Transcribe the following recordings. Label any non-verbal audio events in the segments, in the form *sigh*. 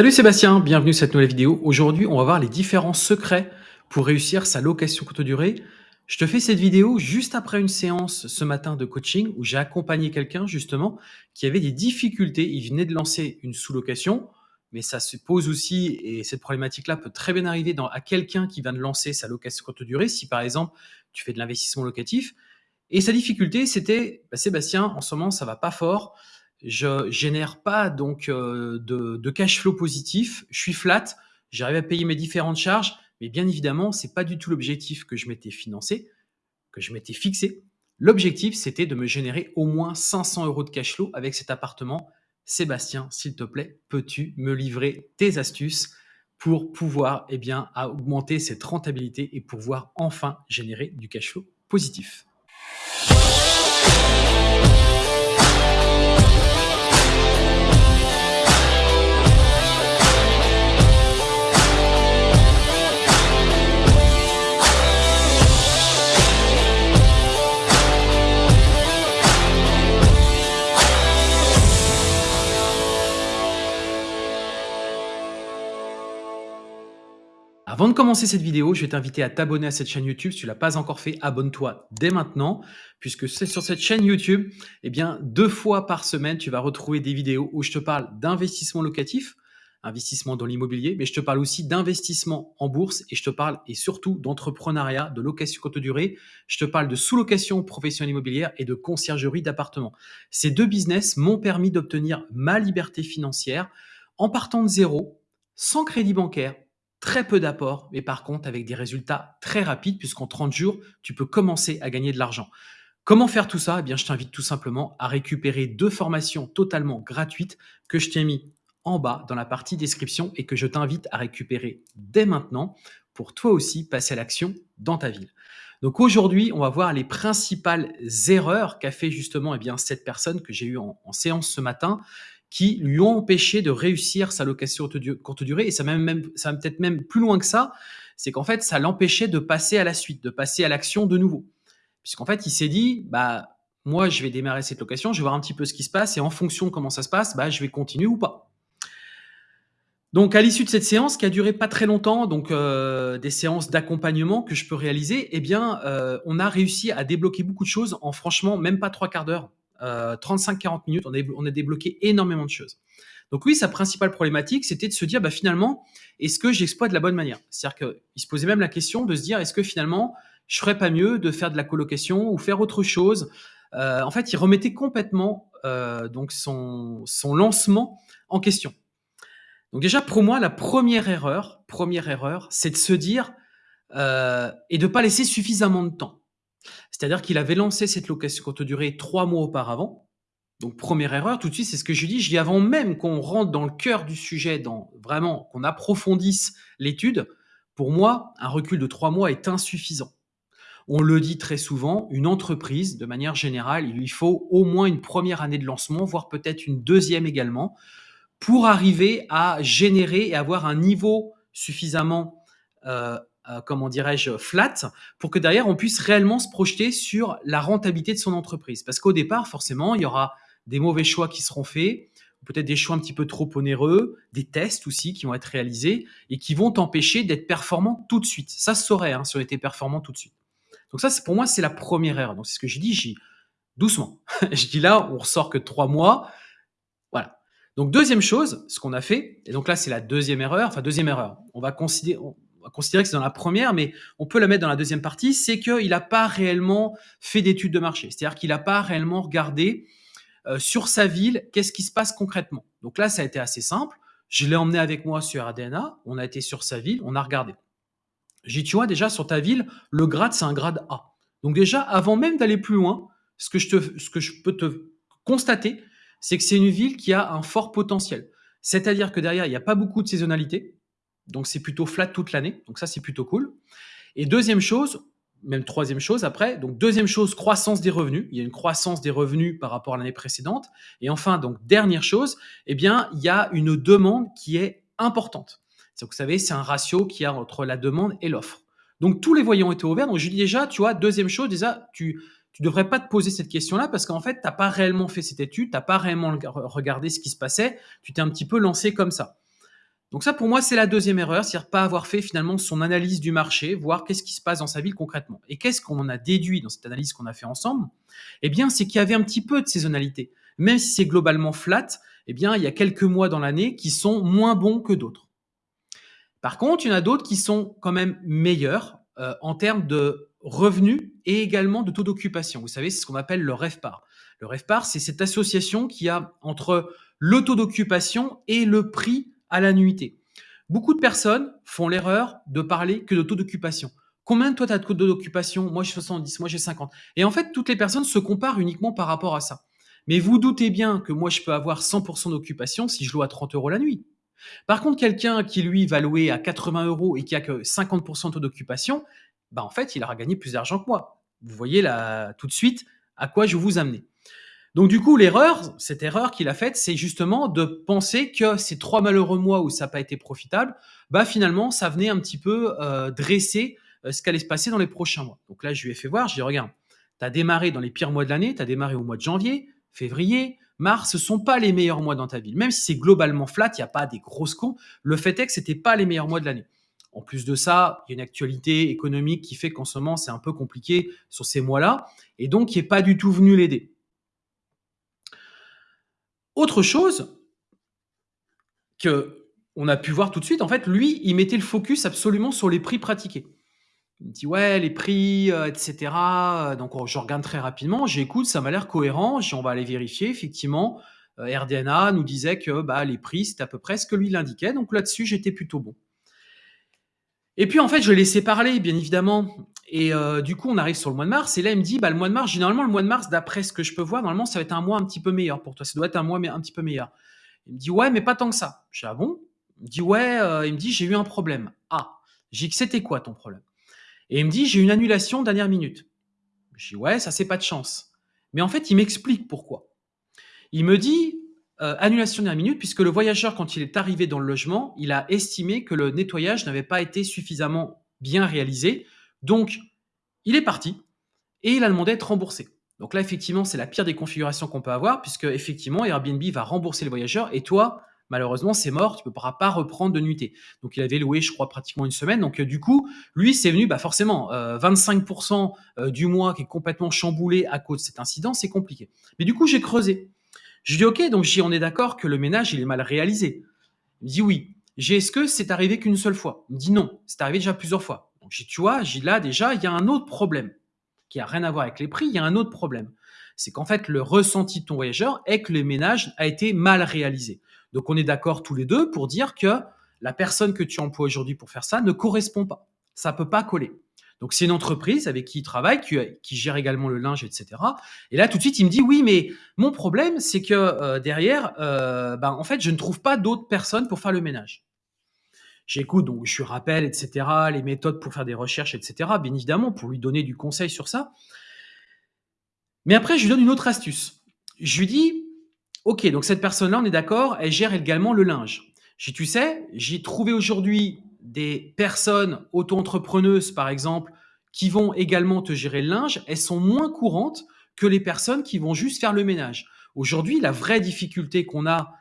Salut Sébastien, bienvenue sur cette nouvelle vidéo. Aujourd'hui, on va voir les différents secrets pour réussir sa location courte durée. Je te fais cette vidéo juste après une séance ce matin de coaching où j'ai accompagné quelqu'un justement qui avait des difficultés. Il venait de lancer une sous-location, mais ça se pose aussi, et cette problématique-là peut très bien arriver à quelqu'un qui vient de lancer sa location courte durée. Si par exemple, tu fais de l'investissement locatif, et sa difficulté, c'était, bah, Sébastien, en ce moment, ça va pas fort je génère pas donc euh, de, cash flow positif, je suis flat, j'arrive à payer mes différentes charges, mais bien évidemment, c'est pas du tout l'objectif que je m'étais financé, que je m'étais fixé. L'objectif, c'était de me générer au moins 500 euros de cash flow avec cet appartement. Sébastien, s'il te plaît, peux-tu me livrer tes astuces pour pouvoir eh bien, augmenter cette rentabilité et pouvoir enfin générer du cash flow positif? Avant de commencer cette vidéo, je vais t'inviter à t'abonner à cette chaîne YouTube. Si tu l'as pas encore fait, abonne-toi dès maintenant, puisque c'est sur cette chaîne YouTube, eh bien, deux fois par semaine, tu vas retrouver des vidéos où je te parle d'investissement locatif, investissement dans l'immobilier, mais je te parle aussi d'investissement en bourse et je te parle et surtout d'entrepreneuriat, de location courte durée. Je te parle de sous-location professionnelle immobilière et de conciergerie d'appartements. Ces deux business m'ont permis d'obtenir ma liberté financière en partant de zéro, sans crédit bancaire, très peu d'apports, mais par contre avec des résultats très rapides, puisqu'en 30 jours, tu peux commencer à gagner de l'argent. Comment faire tout ça? Eh bien, je t'invite tout simplement à récupérer deux formations totalement gratuites que je t'ai mis en bas dans la partie description et que je t'invite à récupérer dès maintenant pour toi aussi passer à l'action dans ta ville. Donc aujourd'hui, on va voir les principales erreurs qu'a fait justement eh cette personne que j'ai eue en séance ce matin qui lui ont empêché de réussir sa location courte durée. Et ça va même, ça peut-être même plus loin que ça, c'est qu'en fait, ça l'empêchait de passer à la suite, de passer à l'action de nouveau. Puisqu'en fait, il s'est dit, bah, moi, je vais démarrer cette location, je vais voir un petit peu ce qui se passe, et en fonction de comment ça se passe, bah, je vais continuer ou pas. Donc, à l'issue de cette séance, qui a duré pas très longtemps, donc euh, des séances d'accompagnement que je peux réaliser, eh bien, euh, on a réussi à débloquer beaucoup de choses en franchement même pas trois quarts d'heure. 35-40 euh, minutes, on a, débloqué énormément de choses. Donc oui, sa principale problématique, c'était de se dire, bah, finalement, est-ce que j'exploite de la bonne manière? C'est-à-dire qu'il se posait même la question de se dire, est-ce que finalement, je ferais pas mieux de faire de la colocation ou faire autre chose? Euh, En fait, il remettait complètement euh, donc son, son lancement en question. Donc déjà, pour moi, la première erreur, première erreur, c'est de se dire et de pas laisser suffisamment de temps. C'est-à-dire qu'il avait lancé cette location courte durée trois mois auparavant. Donc, première erreur, tout de suite, c'est ce que je dis. Je dis avant même qu'on rentre dans le cœur du sujet, dans vraiment qu'on approfondisse l'étude, pour moi, un recul de trois mois est insuffisant. On le dit très souvent, une entreprise, de manière générale, il lui faut au moins une première année de lancement, voire peut-être une deuxième également, pour arriver à générer et avoir un niveau suffisamment euh, euh, comment dirais-je, flat, pour que derrière, on puisse réellement se projeter sur la rentabilité de son entreprise. Parce qu'au départ, forcément, il y aura des mauvais choix qui seront faits, peut-être des choix un petit peu trop onéreux, des tests aussi qui vont être réalisés et qui vont t'empêcher d'être performant tout de suite. Ça se saurait hein, si on était performant tout de suite. Donc ça, pour moi, c'est la première erreur. Donc c'est ce que j'ai dit, j'ai doucement. *laughs* je dis là, on ressort que trois mois. Voilà. Donc deuxième chose, ce qu'on a fait, et donc là c'est la deuxième erreur, enfin deuxième erreur, on va considérer, on va considérer que c'est dans la première, mais on peut la mettre dans la deuxième partie, c'est qu'il n'a pas réellement fait d'études de marché. C'est-à-dire qu'il n'a pas réellement regardé euh, sur sa ville qu'est-ce qui se passe concrètement. Donc là, ça a été assez simple. Je l'ai emmené avec moi sur ADNA, on a été sur sa ville, on a regardé. J'ai dit, tu vois, déjà sur ta ville, le grade, c'est un grade A. Donc déjà, avant même d'aller plus loin, ce que, je te, ce que je peux te constater, c'est que c'est une ville qui a un fort potentiel. C'est-à-dire que derrière, il n'y a pas beaucoup de saisonnalité. Donc c'est plutôt flat toute l'année. Donc ça, c'est plutôt cool. Et deuxième chose, même troisième chose après, donc deuxième chose, croissance des revenus. Il y a une croissance des revenus par rapport à l'année précédente. Et enfin, donc dernière chose, eh bien, il y a une demande qui est importante. Vous savez, c'est un ratio qui a entre la demande et l'offre. Donc tous les voyants étaient ouverts. Donc je dis déjà, tu vois, deuxième chose, déjà, tu tu devrais pas te poser cette question-là parce qu'en fait, tu n'as pas réellement fait cette étude, tu n'as pas réellement regardé ce qui se passait, tu t'es un petit peu lancé comme ça. Donc ça, pour moi, c'est la deuxième erreur, c'est-à-dire pas avoir fait finalement son analyse du marché, voir qu'est-ce qui se passe dans sa ville concrètement. Et qu'est-ce qu'on a déduit dans cette analyse qu'on a fait ensemble? Eh bien, c'est qu'il y avait un petit peu de saisonnalité. Même si c'est globalement flat, eh bien, il y a quelques mois dans l'année qui sont moins bons que d'autres. Par contre, il y en a d'autres qui sont quand même meilleurs euh, en termes de revenus et également de taux d'occupation. Vous savez, c'est ce qu'on appelle le REFPAR. Le REFPAR, c'est cette association qui a entre le taux d'occupation et le prix à la nuitée. Beaucoup de personnes font l'erreur de parler que de taux d'occupation. Combien de toi tu as de taux d'occupation? Moi j'ai 70, moi j'ai 50. Et en fait, toutes les personnes se comparent uniquement par rapport à ça. Mais vous doutez bien que moi je peux avoir 100% d'occupation si je loue à 30 euros la nuit. Par contre, quelqu'un qui lui va louer à 80 euros et qui a que 50% de taux d'occupation, bah en fait, il aura gagné plus d'argent que moi. Vous voyez là tout de suite à quoi je vous amener. Donc du coup, l'erreur, cette erreur qu'il a faite, c'est justement de penser que ces trois malheureux mois où ça n'a pas été profitable, bah finalement, ça venait un petit peu euh, dresser euh, ce qu'allait se passer dans les prochains mois. Donc là, je lui ai fait voir, je lui ai dit, regarde, tu as démarré dans les pires mois de l'année, tu as démarré au mois de janvier, février, mars, ce sont pas les meilleurs mois dans ta ville. Même si c'est globalement flat, il n'y a pas des grosses cons, le fait est que c'était pas les meilleurs mois de l'année. En plus de ça, il y a une actualité économique qui fait qu'en ce moment, c'est un peu compliqué sur ces mois-là, et donc il n'est pas du tout venu l'aider. Autre chose que on a pu voir tout de suite, en fait, lui, il mettait le focus absolument sur les prix pratiqués. Il me dit ouais, les prix, euh, etc. Donc je regarde très rapidement, j'écoute, ça m'a l'air cohérent, on va aller vérifier. Effectivement, euh, RDNA nous disait que bah, les prix, c'était à peu près ce que lui l'indiquait. Donc là-dessus, j'étais plutôt bon. Et puis en fait, je l'ai laissé parler, bien évidemment. Et euh, du coup, on arrive sur le mois de mars. Et là, il me dit, bah, le mois de mars, généralement, le mois de mars, d'après ce que je peux voir, normalement, ça va être un mois un petit peu meilleur pour toi. Ça doit être un mois un petit peu meilleur. Il me dit, ouais, mais pas tant que ça. Je dis, ah bon? Il me dit, ouais, euh, il me dit, j'ai eu un problème. Ah, j'ai dit, c'était quoi ton problème? Et il me dit, j'ai une annulation dernière minute. Je dis, ouais, ça, c'est pas de chance. Mais en fait, il m'explique pourquoi. Il me dit, euh, annulation dernière minute, puisque le voyageur, quand il est arrivé dans le logement, il a estimé que le nettoyage n'avait pas été suffisamment bien réalisé. Donc, il est parti et il a demandé à être remboursé. Donc là, effectivement, c'est la pire des configurations qu'on peut avoir, puisque effectivement, Airbnb va rembourser le voyageur et toi, malheureusement, c'est mort, tu ne pourras pas reprendre de nuitée. Donc il avait loué, je crois, pratiquement une semaine. Donc euh, du coup, lui, c'est venu, bah forcément, 25% euh, du mois qui est complètement chamboulé à cause de cet incident, c'est compliqué. Mais du coup, j'ai creusé. Je dis ok, donc j'y on est d'accord que le ménage il est mal réalisé. Il me dit oui. J'ai est-ce que c'est arrivé qu'une seule fois? Il me dit non, c'est arrivé déjà plusieurs fois. Donc j'ai tu vois, j'ai là déjà il y a un autre problème qui a rien à voir avec les prix, il y a un autre problème. C'est qu'en fait le ressenti de ton voyageur est que le ménage a été mal réalisé. Donc on est d'accord tous les deux pour dire que la personne que tu emploies aujourd'hui pour faire ça ne correspond pas. Ça peut pas coller. Donc c'est une entreprise avec qui il travaille, qui, gère également le linge, etc. Et là tout de suite il me dit oui mais mon problème c'est que euh, derrière, euh, ben, en fait je ne trouve pas d'autres personnes pour faire le ménage. J'écoute donc je rappelle etc. Les méthodes pour faire des recherches etc. Bien évidemment pour lui donner du conseil sur ça. Mais après je lui donne une autre astuce. Je lui dis ok donc cette personne là on est d'accord, elle gère également le linge. J'ai tu sais j'ai trouvé aujourd'hui des personnes auto-entrepreneuses, par exemple, qui vont également te gérer le linge, elles sont moins courantes que les personnes qui vont juste faire le ménage. Aujourd'hui, la vraie difficulté qu'on a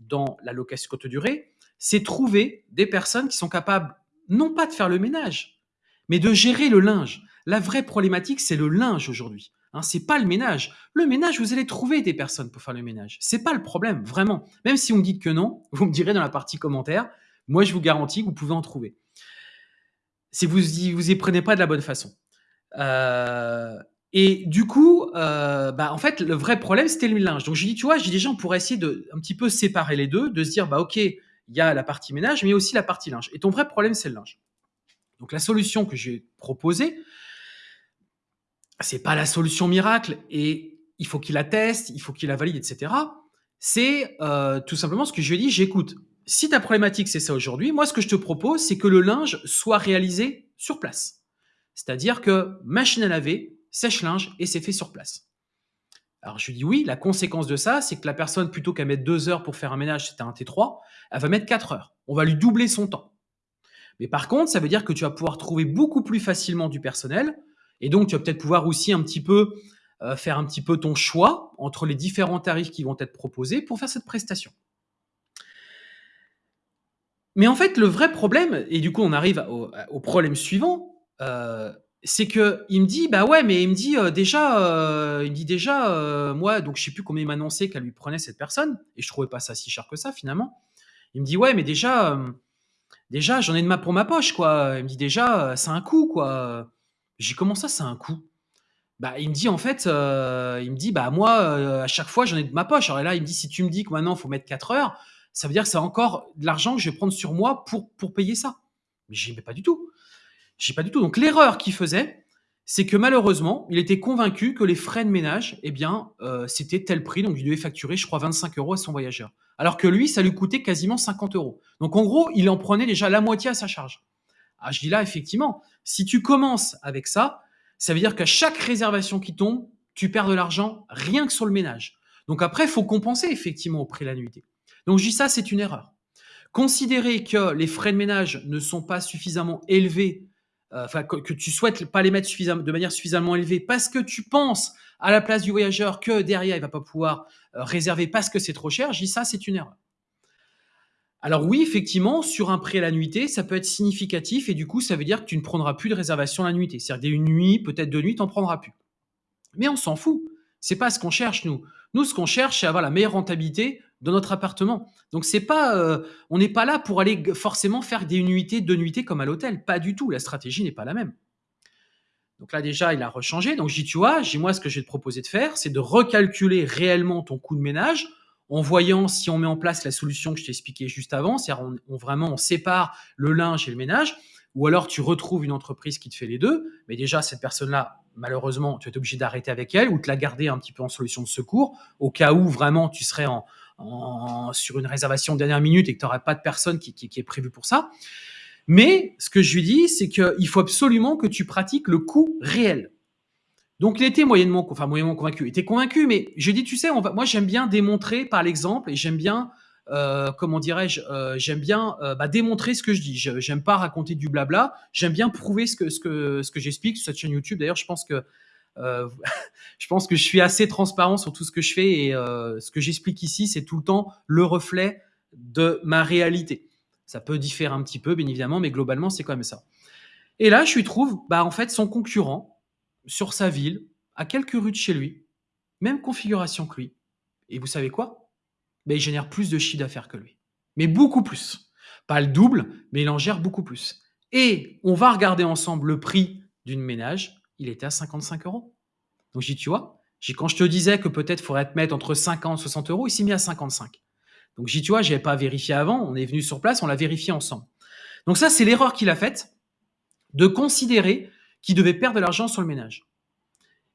dans la location courte durée, c'est trouver des personnes qui sont capables non pas de faire le ménage, mais de gérer le linge. La vraie problématique, c'est le linge aujourd'hui. Hein, c'est pas le ménage. Le ménage, vous allez trouver des personnes pour faire le ménage. C'est pas le problème, vraiment. Même si vous me dites que non, vous me direz dans la partie commentaire. Moi, je vous garantis que vous pouvez en trouver. Si vous y, vous y prenez pas de la bonne façon. Euh, et du coup, euh, bah, en fait, le vrai problème, c'était le linge. Donc, je dis, tu vois, j'ai des gens pour essayer de un petit peu séparer les deux, de se dire, bah, ok, il y a la partie ménage, mais aussi la partie linge. Et ton vrai problème, c'est le linge. Donc, la solution que j'ai proposée, c'est pas la solution miracle et il faut qu'il la teste, il faut qu'il la valide, etc. C'est euh, tout simplement ce que je lui ai dit, j'écoute si ta problématique c'est ça aujourd'hui, moi ce que je te propose, c'est que le linge soit réalisé sur place. C'est-à-dire que machine à laver, sèche-linge et c'est fait sur place. Alors je lui dis oui, la conséquence de ça, c'est que la personne, plutôt qu'à mettre deux heures pour faire un ménage, c'était un T3, elle va mettre quatre heures. On va lui doubler son temps. Mais par contre, ça veut dire que tu vas pouvoir trouver beaucoup plus facilement du personnel et donc tu vas peut-être pouvoir aussi un petit peu euh, faire un petit peu ton choix entre les différents tarifs qui vont être proposés pour faire cette prestation. Mais en fait, le vrai problème et du coup, on arrive au problème suivant, heu, c'est qu'il me dit: «Bah, ouais, mais» il me dit, heu: «Déjà, heu» il me dit: «Déjà, moi» donc je sais plus combien il m'annonçait qu'elle lui prenait cette personne et je trouvais pas ça si cher que ça, finalement. Il me dit: «Ouais, mais déjà, déjà j'en ai de ma pour ma poche, quoi», il me dit: «Déjà, c'est un coût, quoi». J'ai «Comment ça, c'est un coût?» bah, il me dit en fait, il me dit: «Bah, moi, à chaque fois, j'en ai de ma poche». Alors là, il me dit: «Si tu me dis que maintenant, il faut mettre 4 heures, ça veut dire que c'est encore de l'argent que je vais prendre sur moi pour payer ça». Mais dit: «Mais pas du tout». Dit: «Pas du tout». Donc l'erreur qu'il faisait, c'est que malheureusement, il était convaincu que les frais de ménage et bien, heu, c'était tel prix, donc il devait facturer, je crois 25 € à son voyageur. Alors que lui, ça lui coûtait quasiment 50 €. Donc en gros, il en prenait déjà la moitié à sa charge. Ah, je dis là, effectivement, si tu commences avec ça, ça veut dire qu'à chaque réservation qui tombe, tu perds de l'argent rien que sur le ménage. Donc après, il faut compenser effectivement au prix de la nuitée. Donc je dis ça, c'est une erreur. Considérer que les frais de ménage ne sont pas suffisamment élevés, enfin que que tu souhaites pas les mettre de manière suffisamment élevée parce que tu penses à la place du voyageur que derrière il va pas pouvoir, heu, réserver parce que c'est trop cher, je dis ça, c'est une erreur. Alors oui, effectivement, sur un prix à la nuitée, ça peut être significatif et du coup, ça veut dire que tu ne prendras plus de réservation la nuitée. C'est-à-dire une nuit, peut-être 2 nuits, tu en prendras plus. Mais on s'en fout. C'est pas ce qu'on cherche nous. Nous, ce qu'on cherche, c'est avoir la meilleure rentabilité de notre appartement. Donc c'est pas, heu, on n'est pas là pour aller forcément faire des nuitées, 2 nuitées comme à l'hôtel, pas du tout, la stratégie n'est pas la même. Donc là déjà, il a rechangé, donc dis: «Tu vois?» dis: «Moi, ce que je vais te proposer de faire, c'est de recalculer réellement ton coût de ménage en voyant si on met en place la solution que je t'ai expliquée juste avant, c'est-à-dire on on vraiment on sépare le linge et le ménage ou alors tu retrouves une entreprise qui te fait les 2. Mais déjà cette personne-là, malheureusement, tu être obligé d'arrêter avec elle ou de la garder un petit peu en solution de secours au cas où vraiment tu serais en sur une réservation de dernière minute et que tu aurais pas de personne qui qui est prévue pour ça. Mais ce que je lui dis, c'est qu'il faut absolument que tu pratiques le coût réel. Donc il était moyennement, enfin moyennement convaincu. Il était convaincu, mais je dis, tu sais, moi j'aime bien démontrer par l'exemple et j'aime bien, euh, comment dirais-je, euh, j'aime bien euh, bah, démontrer ce que je dis. Je- J'aime pas raconter du blabla. J'aime bien prouver ce que ce que j'explique sur cette chaîne YouTube. D'ailleurs, je pense que *laughs* je pense que je suis assez transparent sur tout ce que je fais et euh, ce que j'explique ici, c'est tout le temps le reflet de ma réalité. Ça peut différer un petit peu, bien évidemment, mais globalement, c'est quand même ça. Et là, je lui trouve, bah, en fait, son concurrent sur sa ville, à quelques rues de chez lui, même configuration que lui. Et vous savez quoi? Ben, il génère plus de chiffre d'affaires que lui. Mais beaucoup plus. Pas le double, mais il en gère beaucoup plus. Et on va regarder ensemble le prix d'une ménage. Il était à 55 euros. Donc, j'ai dit, tu vois, j'ai quand je te disais que peut-être faudrait te mettre entre 50 et 60 euros, il s'est mis à 55. Donc, j'ai dit, tu vois, j'avais pas vérifié avant. On est venu sur place, on l'a vérifié ensemble. Donc, ça, c'est l'erreur qu'il a faite de considérer qu'il devait perdre de l'argent sur le ménage.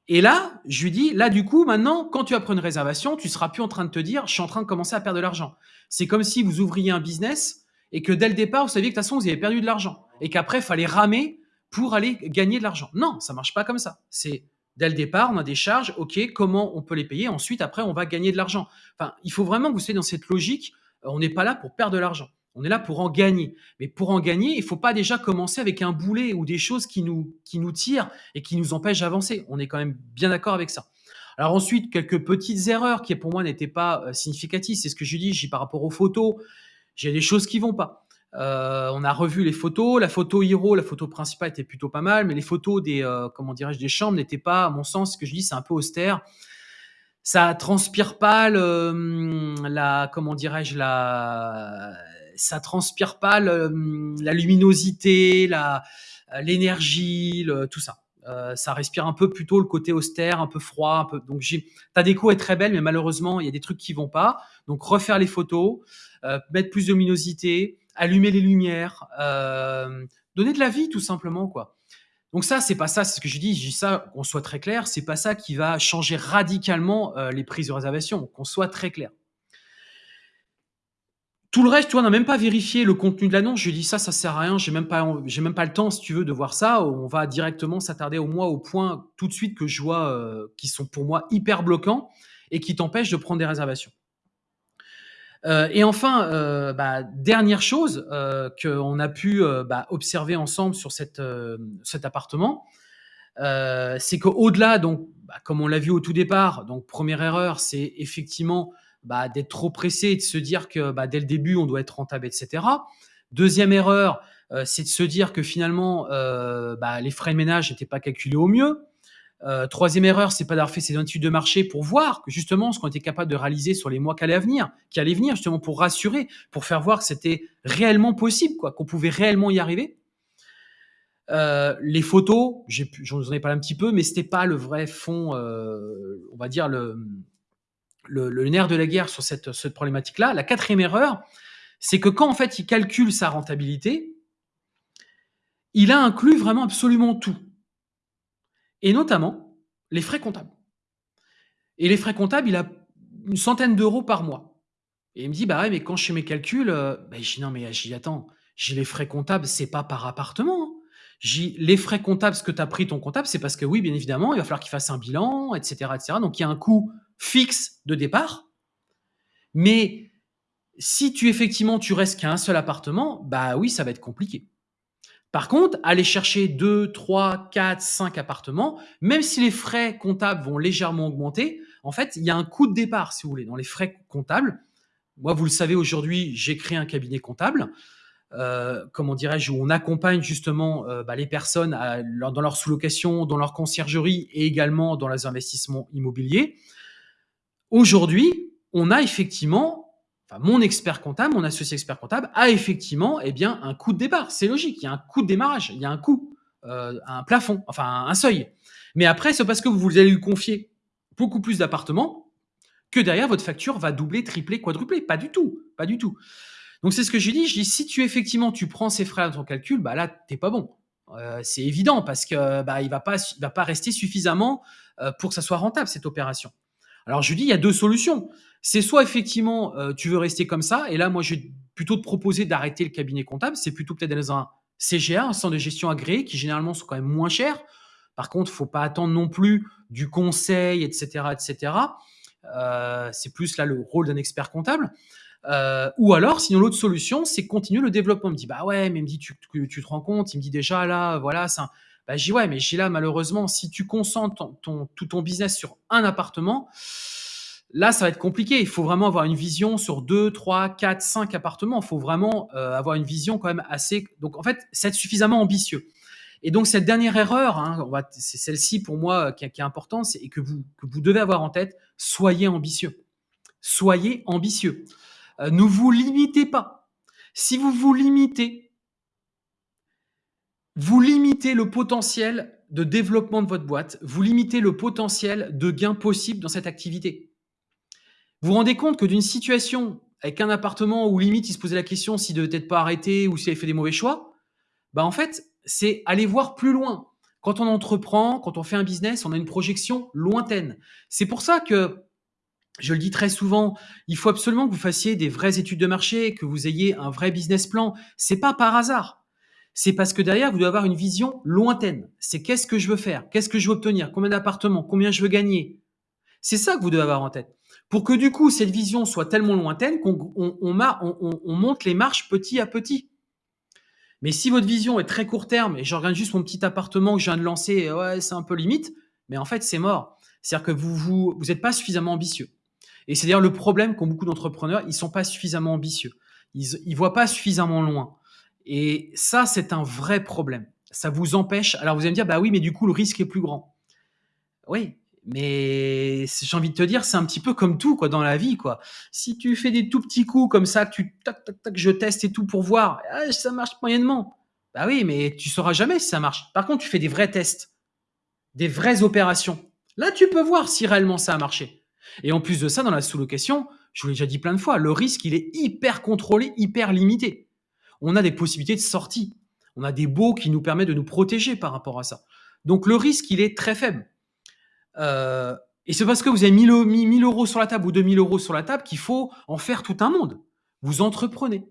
Et là, je lui dis, là, du coup, maintenant, quand tu as pris une réservation, tu seras plus en train de te dire, je suis en train de commencer à perdre de l'argent. C'est comme si vous ouvriez un business et que dès le départ, vous saviez que de toute façon, vous avez perdu de l'argent et qu'après, il fallait ramer pour aller gagner de l'argent. Non, ça marche pas comme ça. C'est dès le départ, on a des charges, ok, comment on peut les payer Ensuite, après, on va gagner de l'argent. Enfin, il faut vraiment que vous soyez dans cette logique. On n'est pas là pour perdre de l'argent. On est là pour en gagner. Mais pour en gagner, il faut pas déjà commencer avec un boulet ou des choses qui nous, qui nous tirent et qui nous empêchent d'avancer. On est quand même bien d'accord avec ça. Alors ensuite, quelques petites erreurs qui pour moi n'étaient pas euh, significatives. C'est ce que je dis, j'ai par rapport aux photos. J'ai des choses qui vont pas. Euh, on a revu les photos. La photo Hiro, la photo principale était plutôt pas mal, mais les photos des, euh, comment dirais-je, des chambres n'étaient pas, à mon sens, ce que je dis, c'est un peu austère. Ça transpire pas le, hum, la, comment dirais-je, la, ça transpire pas le, hum, la luminosité, la, l'énergie, le, tout ça. Euh, ça respire un peu plutôt le côté austère, un peu froid, un peu. Donc j'ai, ta déco est très belle, mais malheureusement il y a des trucs qui vont pas. Donc refaire les photos, euh, mettre plus de luminosité, allumer les lumières, euh, donner de la vie tout simplement quoi. Donc ça, c'est pas ça, c'est ce que je dis, je dis ça, qu'on soit très clair, c'est pas ça qui va changer radicalement euh, les prises de réservation, qu'on soit très clair. Tout le reste, tu vois, on n'a même pas vérifié le contenu de l'annonce. Je dit ça, ça sert à rien. J'ai même pas, même pas le temps, si tu veux, de voir ça. On va directement s'attarder au moins au point tout de suite que je vois euh, qui sont pour moi hyper bloquants et qui t'empêchent de prendre des réservations. Euh, et enfin, euh, bah, dernière chose euh, qu'on a pu euh, bah, observer ensemble sur cette, euh, cet appartement, euh, c'est qu'au-delà, donc, bah, comme on l'a vu au tout départ, donc première erreur, c'est effectivement d'être trop pressé et de se dire que dès le début, on doit être rentable, etc. Deuxième erreur, c'est de se dire que finalement, les frais de ménage n'étaient pas calculés au mieux. Euh, troisième erreur, c'est pas d'avoir fait ces études de marché pour voir que justement ce qu'on était capable de réaliser sur les mois qui allaient venir, qui allaient venir justement pour rassurer, pour faire voir que c'était réellement possible, quoi, qu'on pouvait réellement y arriver. les photos, j'en ai parlé un petit peu, mais c'était pas le vrai fond, on va dire le, le, nerf de la guerre sur cette, cette problématique-là. La quatrième erreur, c'est que quand en fait il calcule sa rentabilité, il a inclus vraiment absolument tout. Et notamment les frais comptables. Et les frais comptables, il a une centaine d'euros par mois. Et il me dit, bah ouais, mais quand je fais mes calculs, euh, bah, je dis, non, mais j'y attends, j'ai les frais comptables, c'est pas par appartement. Hein. J'ai les frais comptables, ce que tu as pris ton comptable, c'est parce que oui, bien évidemment, il va falloir qu'il fasse un bilan, etc., etc. Donc il y a un coût fixe de départ. Mais si tu effectivement tu restes qu'à un seul appartement, bah oui, ça va être compliqué. Par contre, aller chercher 2, 3, 4, 5 appartements, même si les frais comptables vont légèrement augmenter, en fait, il y a un coût de départ, si vous voulez, dans les frais comptables. Moi, vous le savez, aujourd'hui, j'ai créé un cabinet comptable, euh, comment dirais-je, où on accompagne justement euh, bah, les personnes dans leur sous-location, dans leur conciergerie et également dans les investissements immobiliers. Aujourd'hui, on a effectivement mon expert comptable, mon associé expert comptable, a effectivement eh bien, un coût de départ. C'est logique, il y a un coût de démarrage, il y a un coût, euh, un plafond, enfin un seuil. Mais après, c'est parce que vous allez lui confier beaucoup plus d'appartements que derrière, votre facture va doubler, tripler, quadrupler. Pas du tout, pas du tout. Donc c'est ce que je dis, je dis, si tu effectivement tu prends ces frais dans ton calcul, bah là, t'es pas bon. Euh, c'est évident parce que bah, il va pas, rester suffisamment euh, pour que ça soit rentable cette opération. Alors je lui dis, il y a deux solutions. C'est soit effectivement, euh, tu veux rester comme ça, et là, moi, je vais plutôt te proposer d'arrêter le cabinet comptable. C'est plutôt peut-être dans un CGA, un centre de gestion agréé, qui généralement sont quand même moins chers. Par contre, il faut pas attendre non plus du conseil, etc., etc. Euh, c'est plus là le rôle d'un expert comptable. Euh, ou alors, sinon l'autre solution, c'est continuer le développement. Il me dit bah ouais, mais il me dit tu, tu, te rends compte? Il me dit déjà là, voilà, ça. Bah, dis ouais, mais j'ai là malheureusement, si tu concentres ton, tout ton business sur un appartement, là ça va être compliqué. Il faut vraiment avoir une vision sur 2, 3, 4, 5 appartements. Il faut vraiment euh, avoir une vision quand même assez. Donc en fait, c'est être suffisamment ambitieux. Et donc cette dernière erreur, hein, c'est celle-ci pour moi qui, qui est importante, et que vous, que vous devez avoir en tête, soyez ambitieux. Soyez ambitieux. Euh, ne vous limitez pas. Si vous vous limitez, vous limitez le potentiel de développement de votre boîte, vous limitez le potentiel de gain possible dans cette activité. Vous vous rendez compte que d'une situation avec un appartement où limite il se posait la question s'il devait être pas arrêté ou s'il avait fait des mauvais choix, bah en fait, c'est aller voir plus loin. Quand on entreprend, quand on fait un business, on a une projection lointaine. C'est pour ça que je le dis très souvent, il faut absolument que vous fassiez des vraies études de marché, que vous ayez un vrai business plan. C'est pas par hasard c'est parce que derrière, vous devez avoir une vision lointaine. C'est qu'est-ce que je veux faire? Qu'est-ce que je veux obtenir? Combien d'appartements? Combien je veux gagner? C'est ça que vous devez avoir en tête. Pour que du coup, cette vision soit tellement lointaine qu'on on, monte les marches petit à petit. Mais si votre vision est très court terme et je regarde juste mon petit appartement que je viens de lancer, ouais, c'est un peu limite, mais en fait, c'est mort. C'est-à-dire que vous vous vous n'êtes pas suffisamment ambitieux. Et c'est d'ailleurs le problème qu'ont beaucoup d'entrepreneurs, ils sont pas suffisamment ambitieux. Ils, ils voient pas suffisamment loin. Et ça, c'est un vrai problème. Ça vous empêche. Alors vous allez me dire, bah oui, mais du coup, le risque est plus grand. Oui, mais j'ai envie de te dire, c'est un petit peu comme tout quoi dans la vie quoi. Si tu fais des tout petits coups comme ça, que tu tac tac tac, je teste et tout pour voir, ah, ça marche moyennement. Bah oui, mais tu sauras jamais si ça marche. Par contre, tu fais des vrais tests, des vraies opérations. Là, tu peux voir si réellement ça a marché. Et en plus de ça, dans la sous-location, je vous l'ai déjà dit plein de fois, le risque il est hyper contrôlé, hyper limité on a des possibilités de sortie. On a des baux qui nous permettent de nous protéger par rapport à ça. Donc le risque, il est très faible. Euh, et c'est parce que vous avez mis 1000 euros sur la table ou 2000 euros sur la table qu'il faut en faire tout un monde. Vous entreprenez.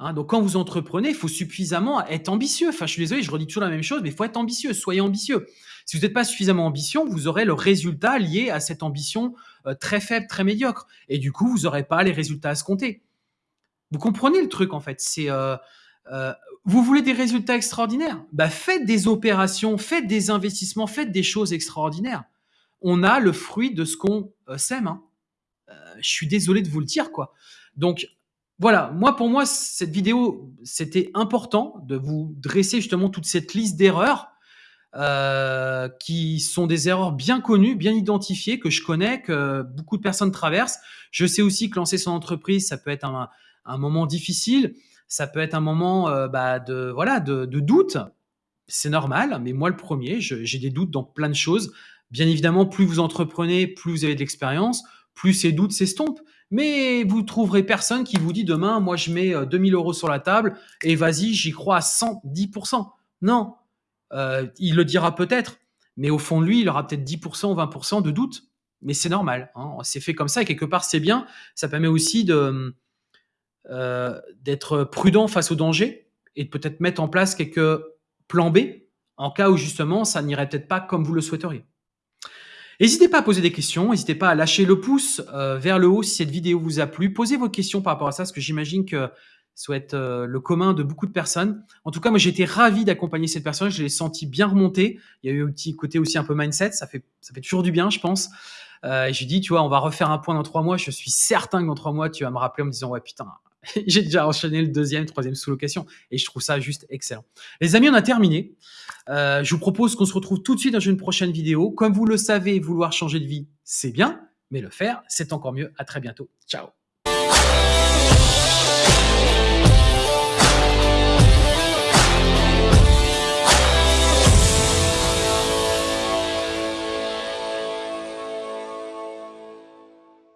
Hein, donc quand vous entreprenez, il faut suffisamment être ambitieux. Enfin, je suis désolé, je redis toujours la même chose, mais il faut être ambitieux. Soyez ambitieux. Si vous n'êtes pas suffisamment ambitieux, vous aurez le résultat lié à cette ambition euh, très faible, très médiocre. Et du coup, vous n'aurez pas les résultats à se compter. Vous comprenez le truc en fait. C'est euh, euh, vous voulez des résultats extraordinaires? Bah faites des opérations, faites des investissements, faites des choses extraordinaires. On a le fruit de ce qu'on euh, sème. Hein. je suis désolé de vous le dire quoi. Donc voilà, moi pour moi cette vidéo, c'était important de vous dresser justement toute cette liste d'erreurs qui sont des erreurs bien connues, bien identifiées, que je connais, que beaucoup de personnes traversent. Je sais aussi que lancer son entreprise, ça peut être un, un moment difficile, ça peut être un moment euh, bah, de voilà de, doute. C'est normal, mais moi le premier, j'ai des doutes dans plein de choses. Bien évidemment, plus vous entreprenez, plus vous avez de l'expérience, plus ces doutes s'estompent. Mais vous trouverez personne qui vous dit demain, moi je mets 2000 euh, euros sur la table et vas-y, j'y crois à 110%. Non, euh, il le dira peut-être, mais au fond de lui, il aura peut-être 10% ou 20% de doute. Mais c'est normal, hein. c'est fait comme ça et quelque part c'est bien. Ça permet aussi de euh, d'être prudent face au danger et de peut-être mettre en place quelques plans B en cas où justement ça n'irait peut-être pas comme vous le souhaiteriez. N'hésitez pas à poser des questions, n'hésitez pas à lâcher le pouce euh, vers le haut si cette vidéo vous a plu. Posez vos questions par rapport à ça, parce que j'imagine que ça être euh, le commun de beaucoup de personnes. En tout cas, moi, j'ai été ravi d'accompagner cette personne. Je l'ai senti bien remonter. Il y a eu un petit côté aussi un peu mindset. Ça fait, ça fait toujours du bien, je pense. Euh, j'ai dit, tu vois, on va refaire un point dans trois mois. Je suis certain que dans trois mois, tu vas me rappeler en me disant, ouais, putain, *laughs* j'ai déjà enchaîné le deuxième, troisième sous-location et je trouve ça juste excellent. Les amis, on a terminé. Euh, je vous propose qu'on se retrouve tout de suite dans une prochaine vidéo. Comme vous le savez, vouloir changer de vie, c'est bien, mais le faire, c'est encore mieux. À très bientôt. Ciao.